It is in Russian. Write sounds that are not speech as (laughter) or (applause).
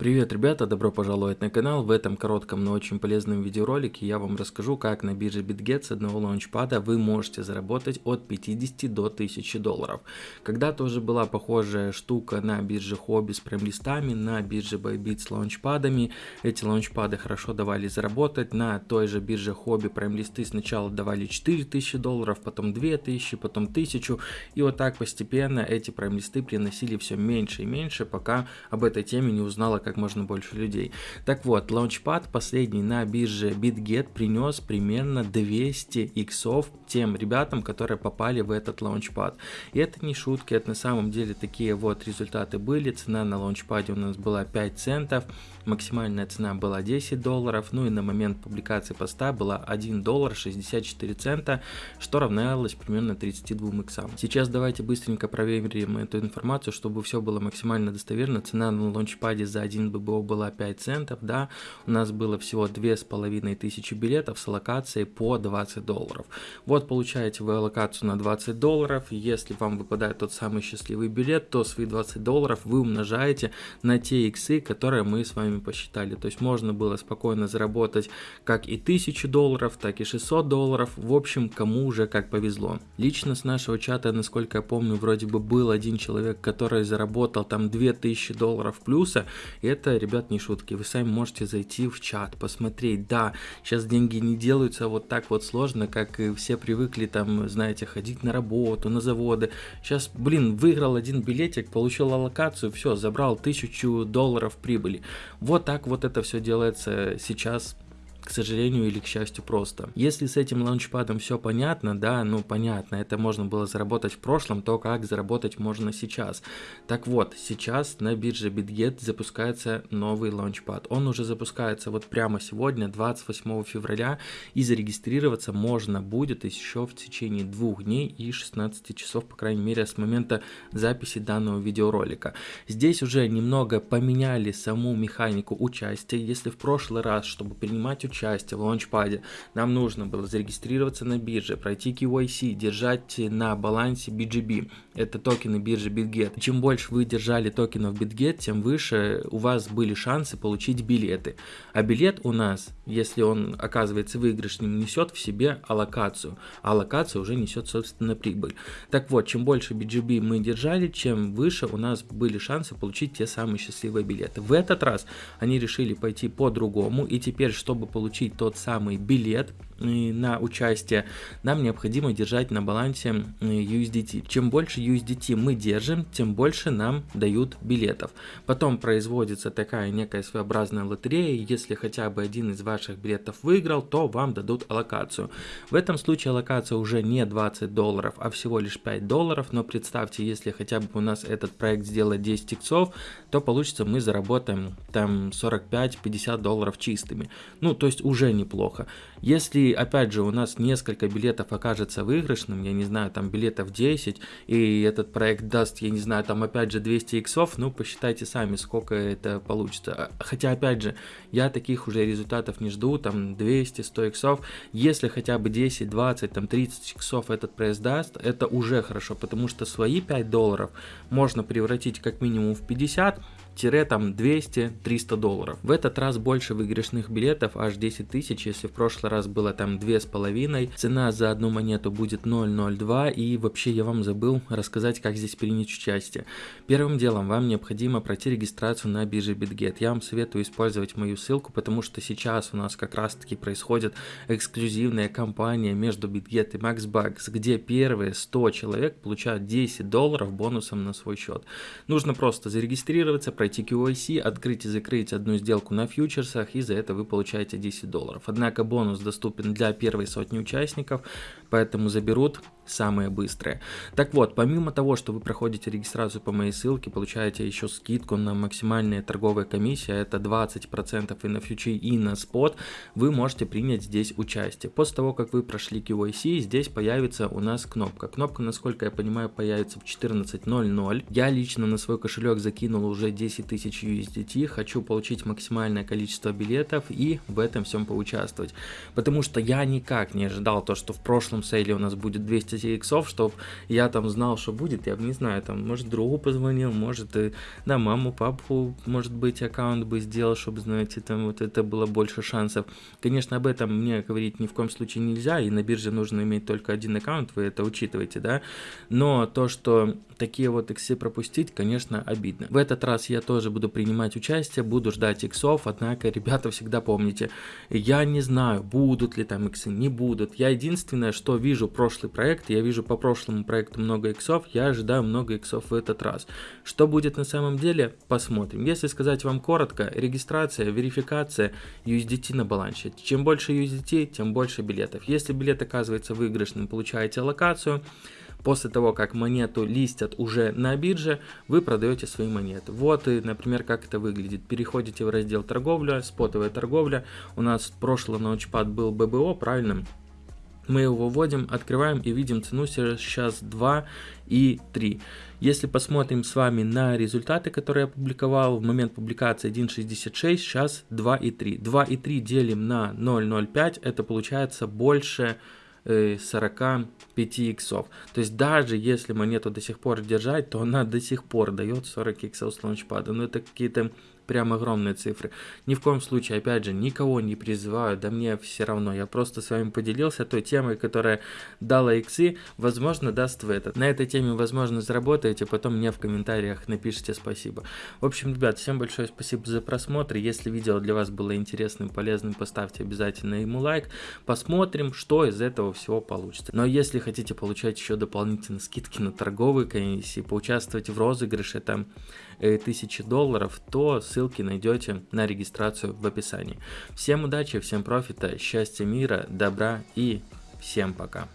Привет, ребята, добро пожаловать на канал. В этом коротком, но очень полезном видеоролике я вам расскажу, как на бирже BitGet с одного лаунчпада вы можете заработать от 50 до 1000 долларов. Когда тоже была похожая штука на бирже Hobby с прайм-листами, на бирже Bybit с лаунчпадами. Эти лаунчпады хорошо давали заработать. На той же бирже Hobby прайм-листы сначала давали 4000 долларов, потом 2000, потом 1000. И вот так постепенно эти прайм-листы приносили все меньше и меньше, пока об этой теме не узнала как можно больше людей. Так вот, Launchpad последний на бирже BitGet принес примерно 200 иксов тем ребятам, которые попали в этот Launchpad. И это не шутки, это на самом деле такие вот результаты были. Цена на Launchpad у нас была 5 центов, максимальная цена была 10 долларов, ну и на момент публикации поста была 1 доллар 64 цента, что равнялось примерно 32 иксам. Сейчас давайте быстренько проверим эту информацию, чтобы все было максимально достоверно. Цена на Launchpad за 1 1 ББО была 5 центов, да, у нас было всего 2500 билетов с аллокацией по 20 долларов. Вот получаете вы аллокацию на 20 долларов, если вам выпадает тот самый счастливый билет, то свои 20 долларов вы умножаете на те иксы, которые мы с вами посчитали. То есть можно было спокойно заработать как и 1000 долларов, так и 600 долларов, в общем, кому уже как повезло. Лично с нашего чата, насколько я помню, вроде бы был один человек, который заработал там 2000 долларов плюса, и это, ребят, не шутки. Вы сами можете зайти в чат, посмотреть. Да, сейчас деньги не делаются вот так вот сложно, как все привыкли там, знаете, ходить на работу, на заводы. Сейчас, блин, выиграл один билетик, получил аллокацию, все, забрал тысячу долларов прибыли. Вот так вот это все делается сейчас к сожалению или к счастью просто. Если с этим лаунчпадом все понятно, да, ну понятно, это можно было заработать в прошлом, то как заработать можно сейчас. Так вот, сейчас на бирже BitGet запускается новый лаунчпад. Он уже запускается вот прямо сегодня, 28 февраля, и зарегистрироваться можно будет еще в течение двух дней и 16 часов, по крайней мере, с момента записи данного видеоролика. Здесь уже немного поменяли саму механику участия. Если в прошлый раз, чтобы принимать участие в лаунчпаде, нам нужно было зарегистрироваться на бирже, пройти KYC, держать на балансе BGB, это токены биржи BitGet. Чем больше вы держали токенов BitGet, тем выше у вас были шансы получить билеты. А билет у нас, если он оказывается выигрышным, несет в себе аллокацию, а аллокация уже несет собственно прибыль. Так вот, чем больше BGB мы держали, чем выше у нас были шансы получить те самые счастливые билеты. В этот раз они решили пойти по-другому, и теперь, чтобы получить получить тот самый билет на участие, нам необходимо держать на балансе USDT. Чем больше USDT мы держим, тем больше нам дают билетов. Потом производится такая некая своеобразная лотерея, если хотя бы один из ваших билетов выиграл, то вам дадут аллокацию. В этом случае аллокация уже не 20 долларов, а всего лишь 5 долларов, но представьте, если хотя бы у нас этот проект сделать 10 иксов, то получится мы заработаем там 45-50 долларов чистыми. Ну, то есть уже неплохо. Если, опять же, у нас несколько билетов окажется выигрышным, я не знаю, там билетов 10, и этот проект даст, я не знаю, там опять же 200 иксов, ну, посчитайте сами, сколько это получится. Хотя, опять же, я таких уже результатов не жду, там 200, 100 иксов. Если хотя бы 10, 20, там 30 иксов этот проект даст, это уже хорошо, потому что свои 5 долларов можно превратить как минимум в 50, там 200-300 долларов. В этот раз больше выигрышных билетов, аж 10 тысяч, если в прошлый раз было там 2,5. Цена за одну монету будет 0,02 и вообще я вам забыл рассказать, как здесь принять участие. Первым делом вам необходимо пройти регистрацию на бирже BitGet. Я вам советую использовать мою ссылку, потому что сейчас у нас как раз таки происходит эксклюзивная кампания между BitGet и MaxBucks, где первые 100 человек получают 10 долларов бонусом на свой счет. Нужно просто зарегистрироваться, пройти QIC, открыть и закрыть одну сделку на фьючерсах, и за это вы получаете 10 долларов. Однако бонус доступен для первой сотни участников, поэтому заберут самые быстрые. Так вот, помимо того, что вы проходите регистрацию по моей ссылке, получаете еще скидку на максимальные торговые комиссии, это 20% и на фьючи, и на спот, вы можете принять здесь участие. После того, как вы прошли KYC, здесь появится у нас кнопка. Кнопка, насколько я понимаю, появится в 14.00. Я лично на свой кошелек закинул уже 10 10 тысяч USDT, хочу получить максимальное количество билетов и в этом всем поучаствовать. Потому что я никак не ожидал то, что в прошлом сейле у нас будет 200 иксов, чтобы я там знал, что будет, я бы не знаю, там, может, другу позвонил, может, и, да, маму, папу, может быть, аккаунт бы сделал, чтобы, знаете, там вот это было больше шансов. Конечно, об этом мне говорить ни в коем случае нельзя, и на бирже нужно иметь только один аккаунт, вы это учитываете, да, но то, что такие вот иксы пропустить, конечно, обидно. В этот раз я тоже буду принимать участие, буду ждать иксов, однако, (laughs) ребята, всегда помните, я не знаю, будут ли там иксы, не будут. Я единственное, что вижу прошлый проект, я вижу по прошлому проекту много иксов, я ожидаю много иксов в этот раз. Что будет на самом деле, посмотрим. Если сказать вам коротко, регистрация, верификация, USDT на балансе. Чем больше USDT, тем больше билетов. Если билет оказывается выигрышным, получаете локацию. После того, как монету листят уже на бирже, вы продаете свои монеты. Вот, и, например, как это выглядит. Переходите в раздел торговля, спотовая торговля. У нас прошлый научпад был ББО, правильно? мы его вводим, открываем и видим цену сейчас 2 и 3. Если посмотрим с вами на результаты, которые я опубликовал, в момент публикации 1.66, сейчас 2 и 3. 2 и 3 делим на 0.05, это получается больше 45 иксов. То есть даже если монету до сих пор держать, то она до сих пор дает 40 иксов с лаунчпада. Но это какие-то прям огромные цифры. Ни в коем случае, опять же, никого не призываю, да мне все равно. Я просто с вами поделился той темой, которая дала иксы, возможно, даст в этот. На этой теме, возможно, заработаете, потом мне в комментариях напишите спасибо. В общем, ребят, всем большое спасибо за просмотр. Если видео для вас было интересным, полезным, поставьте обязательно ему лайк. Посмотрим, что из этого всего получится. Но если хотите получать еще дополнительные скидки на торговые комиссии, поучаствовать в розыгрыше там 1000 долларов, то ссылка ссылки найдете на регистрацию в описании. Всем удачи, всем профита, счастья, мира, добра и всем пока.